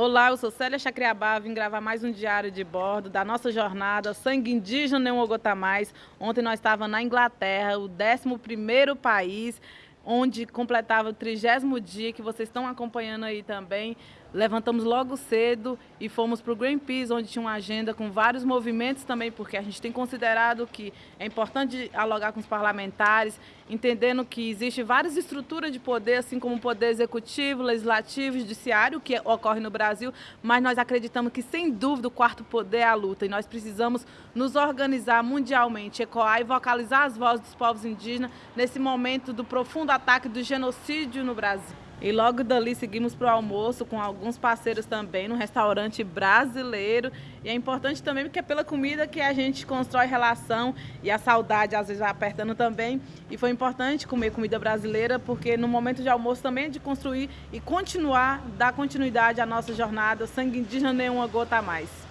Olá, eu sou Célia Chacriabá, vim gravar mais um diário de bordo da nossa jornada Sangue Indígena Nem Um Gota Mais. Ontem nós estávamos na Inglaterra, o 11º país, onde completava o trigésimo dia, que vocês estão acompanhando aí também. Levantamos logo cedo e fomos para o Greenpeace, onde tinha uma agenda com vários movimentos também, porque a gente tem considerado que é importante dialogar com os parlamentares, entendendo que existe várias estruturas de poder, assim como o poder executivo, legislativo, judiciário, que ocorre no Brasil, mas nós acreditamos que, sem dúvida, o quarto poder é a luta e nós precisamos nos organizar mundialmente, ecoar e vocalizar as vozes dos povos indígenas nesse momento do profundo ataque do genocídio no Brasil. E logo dali seguimos para o almoço com alguns parceiros também no restaurante brasileiro. E é importante também porque é pela comida que a gente constrói relação e a saudade às vezes vai apertando também. E foi importante comer comida brasileira porque no momento de almoço também é de construir e continuar, dar continuidade à nossa jornada. Sangue indígena nenhuma gota a mais.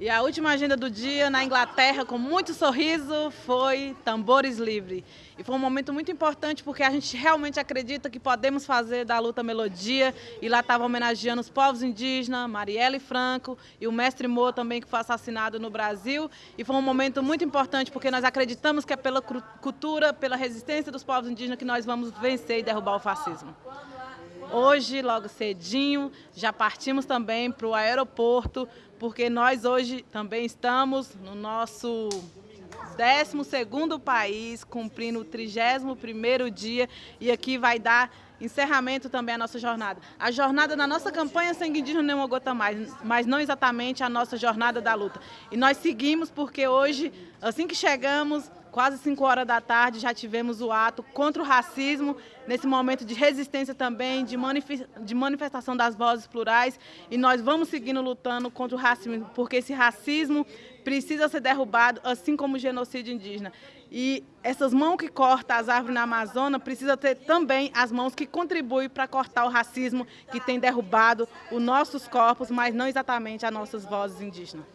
E a última agenda do dia na Inglaterra, com muito sorriso, foi Tambores Livre. E foi um momento muito importante porque a gente realmente acredita que podemos fazer da luta melodia. E lá estava homenageando os povos indígenas, Marielle Franco e o mestre Mo também, que foi assassinado no Brasil. E foi um momento muito importante porque nós acreditamos que é pela cultura, pela resistência dos povos indígenas que nós vamos vencer e derrubar o fascismo. Hoje, logo cedinho, já partimos também para o aeroporto, porque nós hoje também estamos no nosso 12º país, cumprindo o 31º dia, e aqui vai dar encerramento também à nossa jornada. A jornada da nossa campanha Sangue Indígena Nem Uma Gota Mais, mas não exatamente a nossa jornada da luta. E nós seguimos porque hoje, assim que chegamos, quase 5 horas da tarde, já tivemos o ato contra o racismo, nesse momento de resistência também, de, de manifestação das vozes plurais, e nós vamos seguindo lutando contra o racismo, porque esse racismo precisa ser derrubado, assim como o genocídio indígena. E essas mãos que cortam as árvores na Amazônia precisa ter também as mãos que contribuem para cortar o racismo que tem derrubado os nossos corpos, mas não exatamente as nossas vozes indígenas.